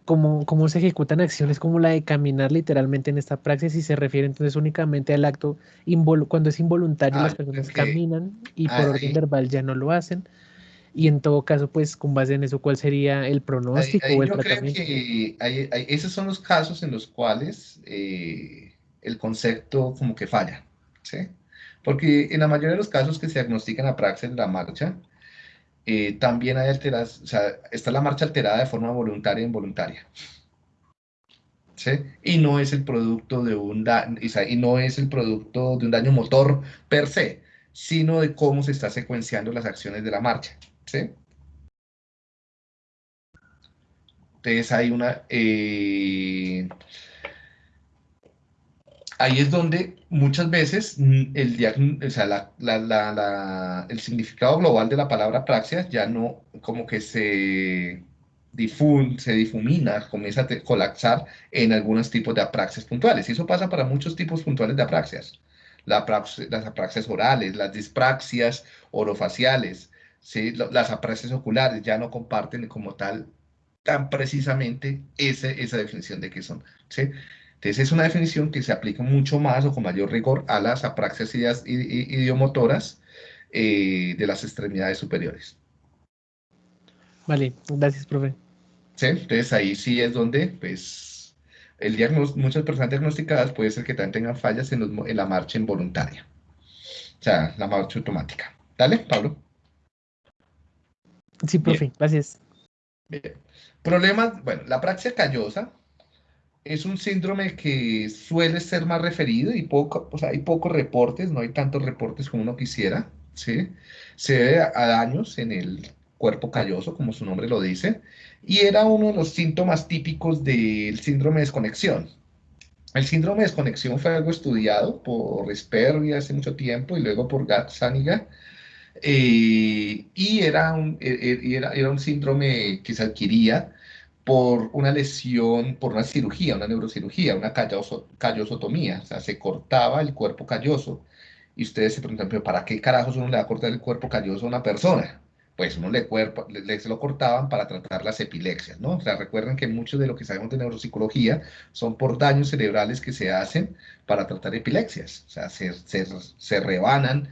cómo, cómo, se ejecutan acciones como la de caminar literalmente en esta praxis y se refiere entonces únicamente al acto cuando es involuntario las ah, personas caminan y por ah, orden verbal ya no lo hacen. Y en todo caso, pues con base en eso, ¿cuál sería el pronóstico o el yo tratamiento? Creo que esos son los casos en los cuales eh, el concepto como que falla, ¿sí? Porque en la mayoría de los casos que se diagnostican a praxis de la marcha, eh, también hay alteradas, o sea, está la marcha alterada de forma voluntaria e involuntaria. ¿Sí? Y no es el producto de un daño, y no es el producto de un daño motor per se, sino de cómo se está secuenciando las acciones de la marcha. ¿sí? Entonces hay una, eh, ahí es donde muchas veces mm, el, significado global de la palabra praxia ya no como que se, se difumina, comienza a colapsar en algunos tipos de apraxias puntuales. Y eso pasa para muchos tipos puntuales de apraxias. las apraxias orales, las dispraxias orofaciales, ¿sí? las apraxias oculares ya no comparten como tal tan precisamente esa definición de qué son. ¿sí? Entonces es una definición que se aplica mucho más o con mayor rigor a las apraxias idiomotoras eh, de las extremidades superiores. Vale, gracias, profe. Sí, entonces ahí sí es donde, pues, el muchas personas diagnosticadas puede ser que también tengan fallas en, la marcha involuntaria. O sea, la marcha automática. Dale, Pablo. Sí, profe, gracias. Bien. Problemas, bueno, la praxia callosa es un síndrome que suele ser más referido y poco, o hay pocos reportes, no hay tantos reportes como uno quisiera, ¿sí? Se debe a daños en el cuerpo calloso, como su nombre lo dice, y era uno de los síntomas típicos del síndrome de desconexión. El síndrome de desconexión fue algo estudiado por Sperry hace mucho tiempo y luego por Gazzaniga, eh, y e, e, era un síndrome que se adquiría por una lesión, por una cirugía, una neurocirugía, una callosotomía, o sea, se cortaba el cuerpo calloso. Y ustedes se preguntan, pero ¿para qué carajos uno le va a cortar el cuerpo calloso a una persona? Pues uno le, cuerpo, le, se lo cortaban para tratar las epilepsias, ¿no? O sea, recuerden que mucho de lo que sabemos de neuropsicología son por daños cerebrales que se hacen para tratar epilepsias. O sea, se, se, se rebanan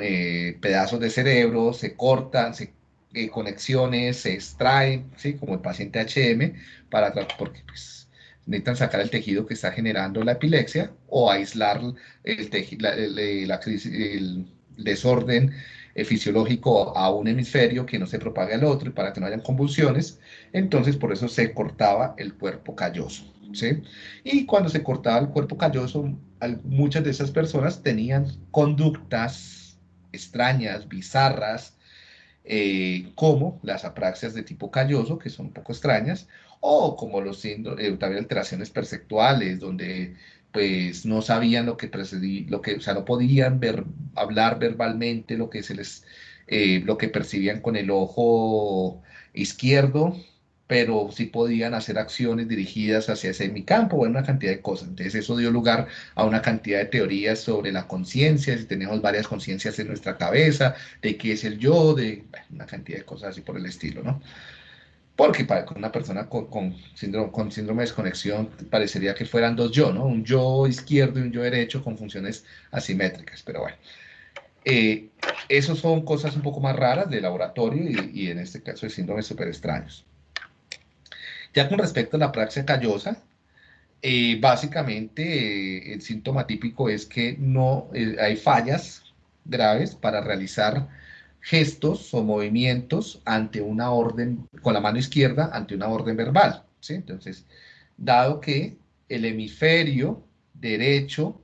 eh, pedazos de cerebro, se cortan, se eh, conexiones se extraen, ¿sí? como el paciente HM, para, porque pues, necesitan sacar el tejido que está generando la epilepsia o aislar el, el, desorden eh, fisiológico a un hemisferio que no se propague al otro y para que no hayan convulsiones. Entonces, por eso se cortaba el cuerpo calloso. ¿sí? Y cuando se cortaba el cuerpo calloso, muchas de esas personas tenían conductas extrañas, bizarras, eh, como las apraxias de tipo calloso, que son un poco extrañas, o como los síndromes, también alteraciones perceptuales, donde pues no sabían lo que precedía, lo que, o sea, no podían ver, hablar verbalmente lo que se les, eh, lo que percibían con el ojo izquierdo, pero sí podían hacer acciones dirigidas hacia ese semicampo o una cantidad de cosas. Entonces eso dio lugar a una cantidad de teorías sobre la conciencia, si tenemos varias conciencias en nuestra cabeza, de qué es el yo, de una cantidad de cosas así por el estilo, ¿no? Porque para una persona con, con, síndrome, con síndrome de desconexión parecería que fueran dos yo, ¿no? Un yo izquierdo y un yo derecho con funciones asimétricas, pero bueno. Eh, esos son cosas un poco más raras de laboratorio y, y en este caso de síndromes súper extraños. Ya con respecto a la praxia callosa, eh, básicamente eh, el síntoma típico es que no eh, hay fallas graves para realizar gestos o movimientos ante una orden, con la mano izquierda, ante una orden verbal. ¿sí? Entonces, dado que el hemisferio derecho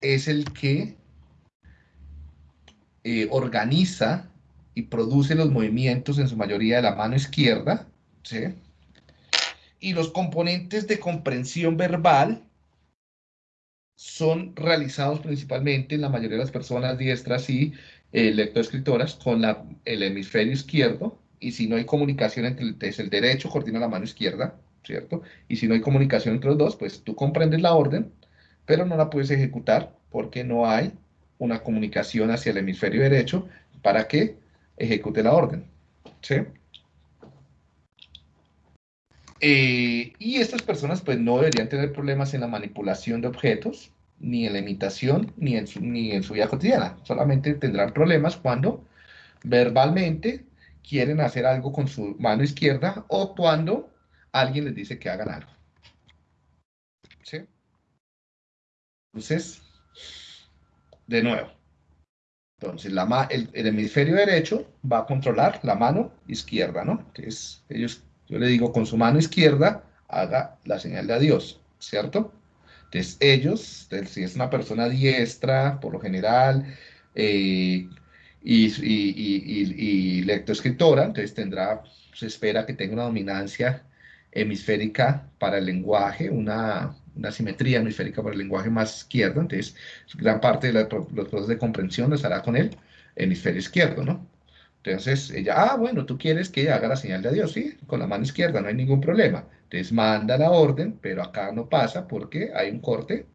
es el que organiza y produce los movimientos en su mayoría de la mano izquierda, ¿sí? Y los componentes de comprensión verbal son realizados principalmente en la mayoría de las personas diestras y eh, lectoescritoras con la, el hemisferio izquierdo, y si no hay comunicación entre el, el derecho, coordina la mano izquierda, ¿cierto? Y si no hay comunicación entre los dos, pues tú comprendes la orden, pero no la puedes ejecutar porque no hay una comunicación hacia el hemisferio derecho para que ejecute la orden. ¿sí? Eh, y estas personas pues no deberían tener problemas en la manipulación de objetos, ni en la imitación, ni en su, ni en su vida cotidiana. Solamente tendrán problemas cuando verbalmente quieren hacer algo con su mano izquierda o cuando alguien les dice que hagan algo. ¿Sí? Entonces, de nuevo, entonces, el, hemisferio derecho va a controlar la mano izquierda, ¿no? Entonces, ellos, yo le digo, con su mano izquierda, haga la señal de adiós, ¿cierto? Entonces, ellos, si es una persona diestra, por lo general, eh, y, y, y, lectoescritora, entonces tendrá, se espera que tenga una dominancia hemisférica para el lenguaje, una, una simetría hemisférica para el lenguaje más izquierdo, entonces gran parte de los procesos de comprensión los hará con el hemisferio izquierdo, ¿no? Entonces ella, ah, bueno, tú quieres que ella haga la señal de adiós, sí, con la mano izquierda, no hay ningún problema. Entonces manda la orden, pero acá no pasa porque hay un corte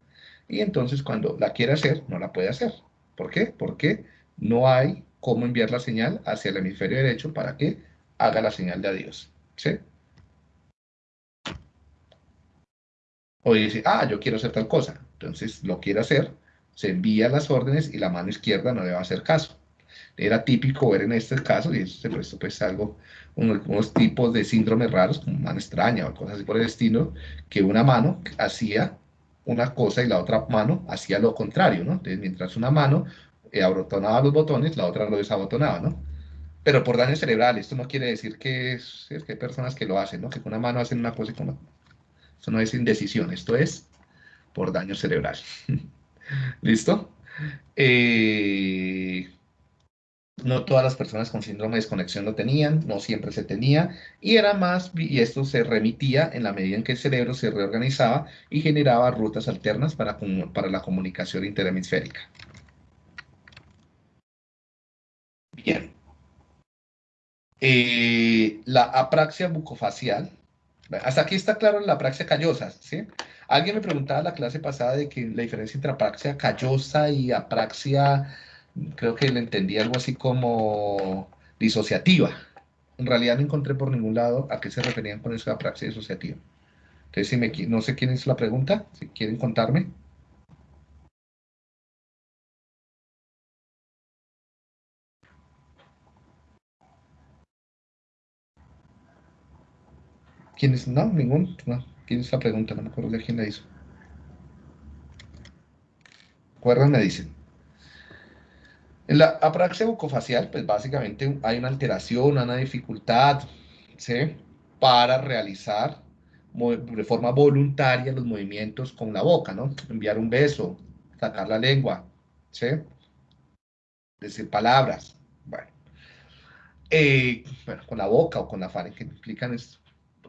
y entonces cuando la quiere hacer, no la puede hacer. ¿Por qué? Porque no hay cómo enviar la señal hacia el hemisferio derecho para que haga la señal de adiós, ¿sí? O dice, ah, yo quiero hacer tal cosa. Entonces lo quiere hacer, se envía las órdenes y la mano izquierda no le va a hacer caso. Era típico ver en este caso, y eso se prestó pues algo, unos, tipos de síndromes raros, como mano extraña o cosas así por el estilo, que una mano hacía una cosa y la otra mano hacía lo contrario, ¿no? Entonces, mientras una mano eh, abotonaba los botones, la otra lo desabotonaba, ¿no? Pero por daño cerebral, esto no quiere decir que, es, que hay personas que lo hacen, ¿no? Que con una mano hacen una cosa y con esto no es indecisión, esto es por daño cerebral. ¿Listo? Eh, no todas las personas con síndrome de desconexión lo tenían, no siempre se tenía, y era más, y esto se remitía en la medida en que el cerebro se reorganizaba y generaba rutas alternas para, para la comunicación interhemisférica. Bien. Eh, la apraxia bucofacial hasta aquí está claro la praxia callosa, ¿sí? Alguien me preguntaba la clase pasada de que la diferencia entre apraxia callosa y apraxia, creo que le entendí algo así como disociativa. En realidad no encontré por ningún lado a qué se referían con eso de apraxia disociativa. Entonces, si me, no sé quién hizo la pregunta, si quieren contarme. ¿Quién es? No, ningún. No. ¿Quién es la pregunta? No me acuerdo de quién la hizo. ¿Recuerdan? Me dicen. En la apraxia bucofacial, pues básicamente hay una alteración, una dificultad, ¿sí? Para realizar de forma voluntaria los movimientos con la boca, ¿no? Enviar un beso, sacar la lengua, ¿sí? Decir palabras, Bueno. Eh, bueno, con la boca o con la faringe implican es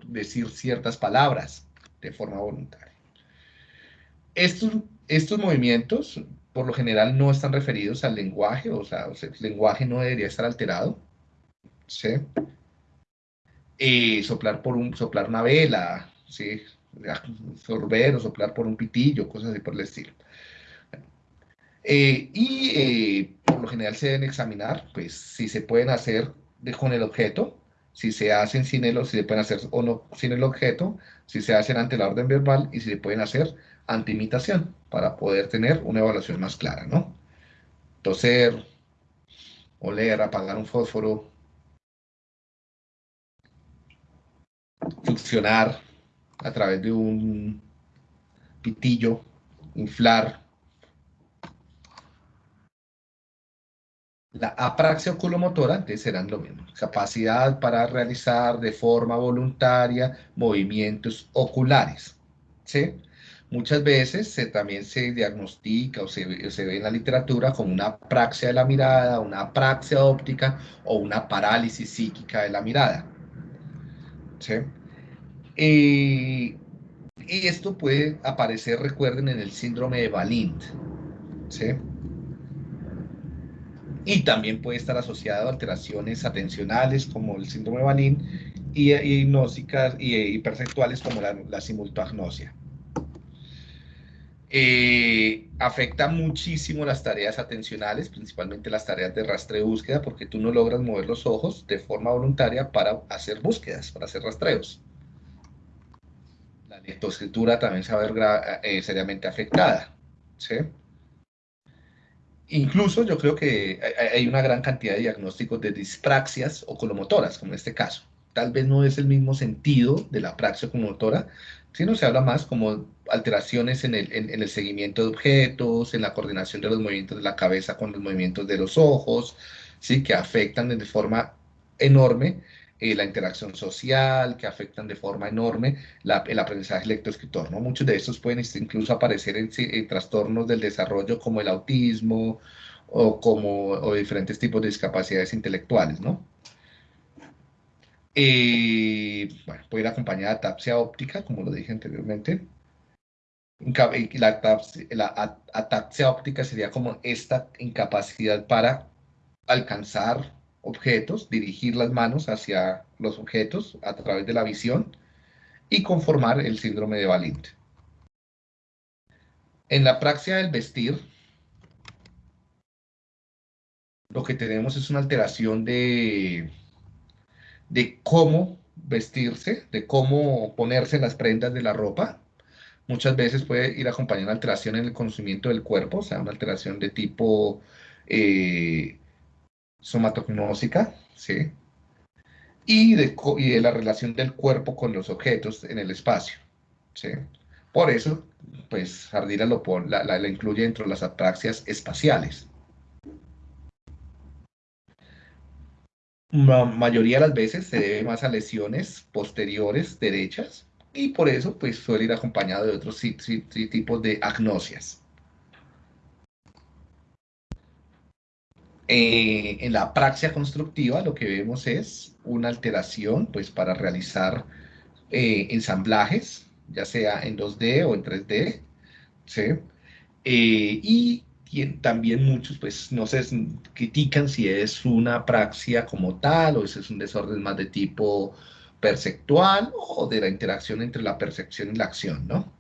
decir ciertas palabras de forma voluntaria. Estos, estos movimientos, por lo general, no están referidos al lenguaje, o sea, el lenguaje no debería estar alterado. ¿sí? Eh, soplar, por un, soplar una vela, ¿sí? sorber o soplar por un pitillo, cosas así por el estilo. Eh, y eh, por lo general se deben examinar, pues, si se pueden hacer con el objeto, si se hacen sin el, si se pueden hacer o no sin el objeto, si se hacen ante la orden verbal y si se pueden hacer ante imitación, para poder tener una evaluación más clara, ¿no? Toser, oler, apagar un fósforo, succionar a través de un pitillo, inflar. La apraxia oculomotora serán lo mismo, capacidad para realizar de forma voluntaria movimientos oculares. ¿sí? Muchas veces se, también se diagnostica o se, se, ve en la literatura como una apraxia de la mirada, una apraxia óptica o una parálisis psíquica de la mirada. ¿sí? y esto puede aparecer, recuerden, en el síndrome de Valint. ¿sí? Y también puede estar asociado a alteraciones atencionales como el síndrome de Valint y, hipnósicas y, perceptuales como la, la simultagnosia. Eh, afecta muchísimo las tareas atencionales, principalmente las tareas de rastreo y búsqueda, porque tú no logras mover los ojos de forma voluntaria para hacer búsquedas, para hacer rastreos. La lectoescritura también se va a ver eh, seriamente afectada. ¿sí? Incluso yo creo que hay una gran cantidad de diagnósticos de dispraxias o colomotoras, como en este caso. Tal vez no es el mismo sentido de la praxia colomotora, sino se habla más como alteraciones en el, en, el, seguimiento de objetos, en la coordinación de los movimientos de la cabeza con los movimientos de los ojos, ¿sí? que afectan de forma enorme eh, la interacción social, que afectan de forma enorme el aprendizaje lectoescritor. ¿no? Muchos de estos pueden incluso aparecer en, en, trastornos del desarrollo como el autismo o, como, diferentes tipos de discapacidades intelectuales. ¿no? Eh, puede ir acompañada de atapsia óptica, como lo dije anteriormente. La, la ataxia óptica sería como esta incapacidad para alcanzar objetos, dirigir las manos hacia los objetos a través de la visión y conformar el síndrome de Valint. En la praxia del vestir, lo que tenemos es una alteración de de cómo vestirse, de cómo ponerse las prendas de la ropa. Muchas veces puede ir acompañada una alteración en el conocimiento del cuerpo, o sea, una alteración de tipo eh, somatognósica, ¿sí? Y de, la relación del cuerpo con los objetos en el espacio, ¿sí? Por eso, pues, Ardila lo la, la, incluye dentro de las apraxias espaciales. la mayoría de las veces se debe más a lesiones posteriores derechas y por eso pues suele ir acompañado de otros tipos de agnosias. Eh, en la praxia constructiva lo que vemos es una alteración pues para realizar eh, ensamblajes, ya sea en 2D o en 3D, ¿sí? Eh, y también muchos pues no se critican si es una praxia como tal o si es un desorden más de tipo perceptual o de la interacción entre la percepción y la acción, ¿no?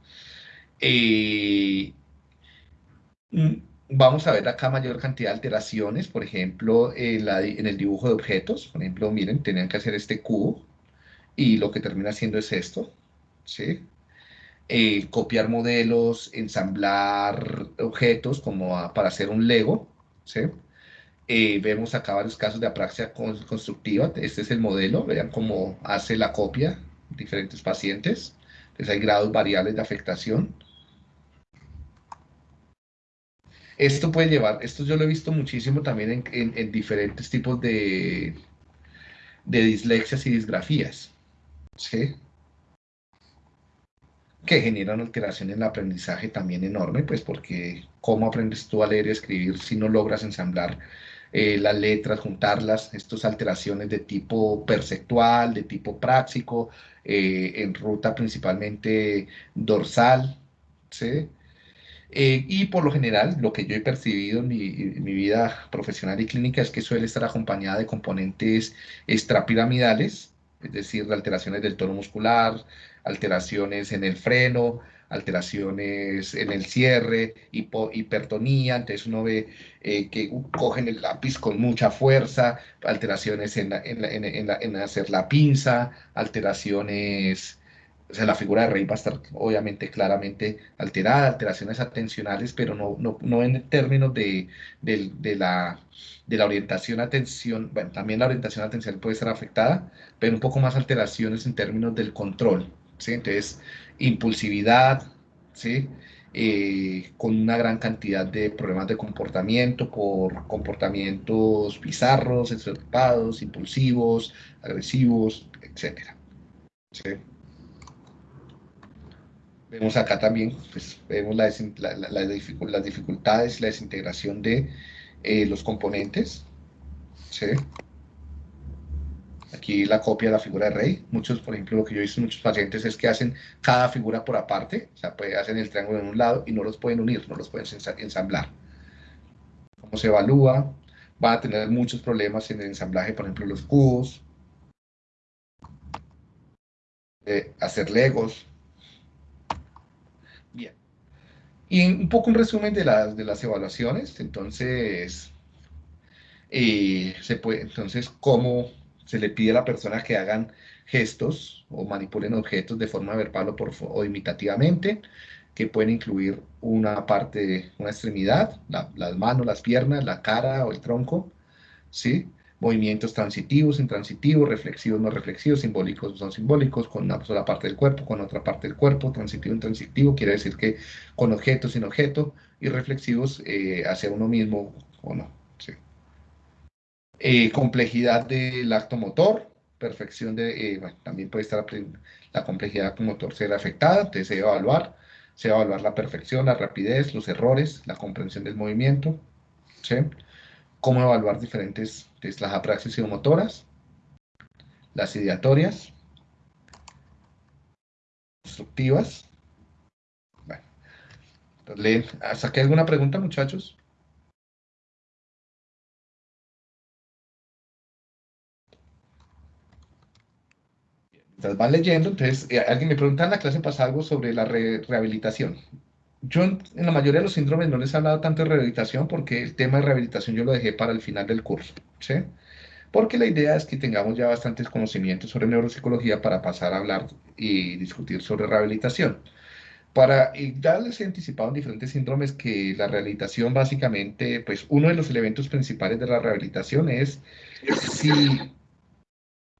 Mm, vamos a ver acá mayor cantidad de alteraciones, por ejemplo, en, en, el dibujo de objetos, por ejemplo, miren, tenían que hacer este cubo y lo que termina haciendo es esto, ¿sí? Eh, copiar modelos, ensamblar objetos como para hacer un Lego, ¿sí? Eh, vemos acá varios casos de apraxia constructiva, este es el modelo, vean cómo hace la copia diferentes pacientes, entonces hay grados variables de afectación. Esto puede llevar, esto yo lo he visto muchísimo también en, en diferentes tipos de, de dislexias y disgrafías, ¿sí? que genera una alteración en el aprendizaje también enorme, pues porque cómo aprendes tú a leer y escribir si no logras ensamblar eh, las letras, juntarlas, estas alteraciones de tipo perceptual, de tipo práctico, eh, en ruta principalmente dorsal, ¿sí? Eh, y por lo general, lo que yo he percibido en mi, en vida profesional y clínica es que suele estar acompañada de componentes extrapiramidales, es decir, de alteraciones del tono muscular, alteraciones en el freno, alteraciones en el cierre, hipertonía, entonces uno ve eh, que cogen el lápiz con mucha fuerza, alteraciones en, en, hacer la pinza, alteraciones, o sea, la figura de rey va a estar obviamente claramente alterada, alteraciones atencionales, pero no, no, no en términos de, de, la, de la orientación atención, bueno, también la orientación atencional puede ser afectada, pero un poco más alteraciones en términos del control, ¿sí? Entonces, impulsividad, ¿sí? Eh, con una gran cantidad de problemas de comportamiento por comportamientos bizarros, exaltados, impulsivos, agresivos, etc. ¿sí? Vemos acá también, pues, vemos la, la, la, las dificultades la desintegración de eh, los componentes. ¿sí? Aquí la copia de la figura de rey. Muchos, por ejemplo, lo que yo he visto en muchos pacientes es que hacen cada figura por aparte, o sea, pues, hacen el triángulo en un lado y no los pueden unir, no los pueden ensamblar. ¿Cómo se evalúa? Va a tener muchos problemas en el ensamblaje, por ejemplo, los cubos, eh, hacer legos. Bien. Y un poco un resumen de las, de las evaluaciones. Entonces, eh, se puede, entonces, ¿cómo se le pide a la persona que hagan gestos o manipulen objetos de forma verbal o, por, o imitativamente, que pueden incluir una parte, una extremidad, las manos, las piernas, la cara o el tronco, ¿sí? Movimientos transitivos, intransitivos, reflexivos, no reflexivos, simbólicos, no simbólicos, con una sola parte del cuerpo, con otra parte del cuerpo, transitivo, intransitivo, quiere decir que con objeto, sin objeto, y reflexivos eh, hacia uno mismo o no. Eh, complejidad del acto motor, perfección de, eh, también puede estar la complejidad motor ser afectada, entonces se debe evaluar, se debe evaluar la perfección, la rapidez, los errores, la comprensión del movimiento, ¿sí? Cómo evaluar diferentes, las apraxias motoras, las ideatorias, constructivas. Bueno, entonces, ¿hasta aquí alguna pregunta, muchachos? van leyendo, entonces eh, alguien me pregunta en la clase pasada algo sobre la rehabilitación. Yo en, la mayoría de los síndromes no les he hablado tanto de rehabilitación porque el tema de rehabilitación yo lo dejé para el final del curso, ¿sí? Porque la idea es que tengamos ya bastantes conocimientos sobre neuropsicología para pasar a hablar y discutir sobre rehabilitación. Para, y ya les he anticipado en diferentes síndromes que la rehabilitación básicamente, pues uno de los elementos principales de la rehabilitación es si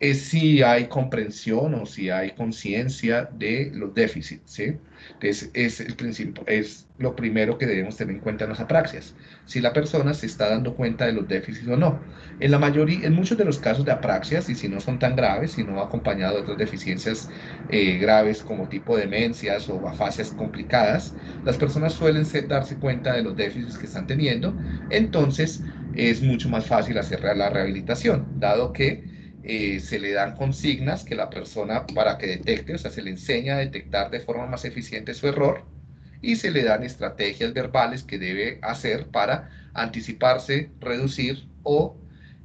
es si hay comprensión o si hay conciencia de los déficits, ¿sí? Entonces, es, el principio, es lo primero que debemos tener en cuenta en las apraxias, si la persona se está dando cuenta de los déficits o no. En la mayoría, en muchos de los casos de apraxias, y si no son tan graves, si no acompañado de otras deficiencias eh, graves como tipo demencias o afasias complicadas, las personas suelen darse cuenta de los déficits que están teniendo, entonces es mucho más fácil hacer la rehabilitación, dado que eh, se le dan consignas que la persona para que detecte, o sea, se le enseña a detectar de forma más eficiente su error y se le dan estrategias verbales que debe hacer para anticiparse, reducir o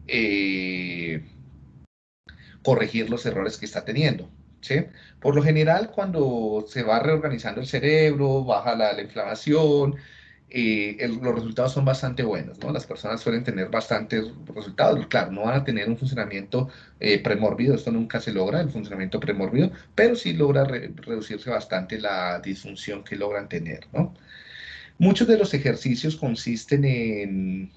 eh, corregir los errores que está teniendo. ¿sí? Por lo general, cuando se va reorganizando el cerebro, baja la, la inflamación, eh, los resultados son bastante buenos, ¿no? Las personas suelen tener bastantes resultados. Claro, no van a tener un funcionamiento eh, premórbido, esto nunca se logra, el funcionamiento premórbido, pero sí logra reducirse bastante la disfunción que logran tener, ¿no? Muchos de los ejercicios consisten en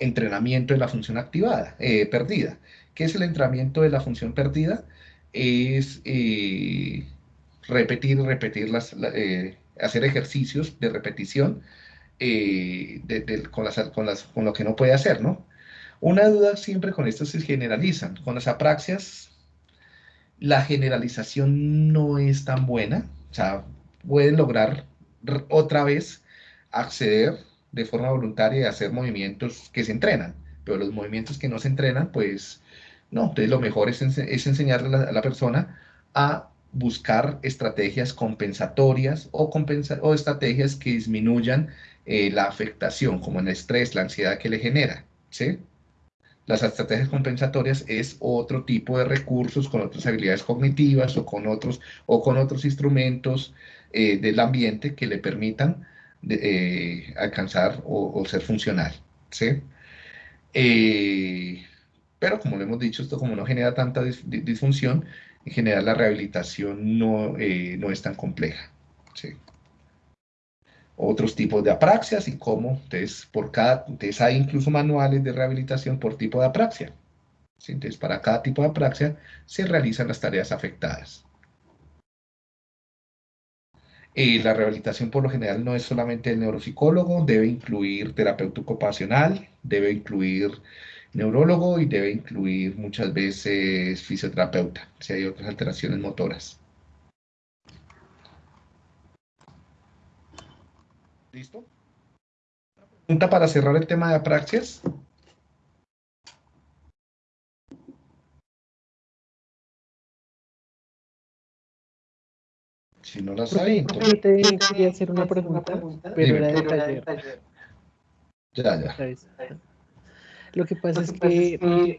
entrenamiento de la función activada, eh, perdida. ¿Qué es el entrenamiento de la función perdida? Es repetir, repetir las, hacer ejercicios de repetición eh, con, lo que no puede hacer, ¿no? Una duda siempre con esto se generalizan. Con las apraxias, la generalización no es tan buena. O sea, pueden lograr otra vez acceder de forma voluntaria y hacer movimientos que se entrenan, pero los movimientos que no se entrenan, pues no. Entonces lo mejor es, ense- enseñarle a la, a persona a buscar estrategias compensatorias o, compensa- o estrategias que disminuyan eh, la afectación, como el estrés, la ansiedad que le genera, ¿sí? Las estrategias compensatorias es otro tipo de recursos con otras habilidades cognitivas o con otros, o con otros instrumentos eh, del ambiente que le permitan eh, alcanzar o, ser funcional, ¿sí? Pero como lo hemos dicho, esto como no genera tanta dis- di- disfunción, en general la rehabilitación no, no es tan compleja, ¿sí? Otros tipos de apraxias y cómo, entonces, por cada, entonces hay incluso manuales de rehabilitación por tipo de apraxia, ¿sí? Entonces, para cada tipo de apraxia se realizan las tareas afectadas. Eh, la rehabilitación por lo general no es solamente el neuropsicólogo, debe incluir terapeuta ocupacional, debe incluir neurólogo y debe incluir muchas veces fisioterapeuta, si hay otras alteraciones motoras. ¿Listo? Pregunta para cerrar el tema de apraxias. Si no las hay, entonces... Yo te quería hacer una pregunta, pero era de taller. Ya, ya. Lo que pasa es que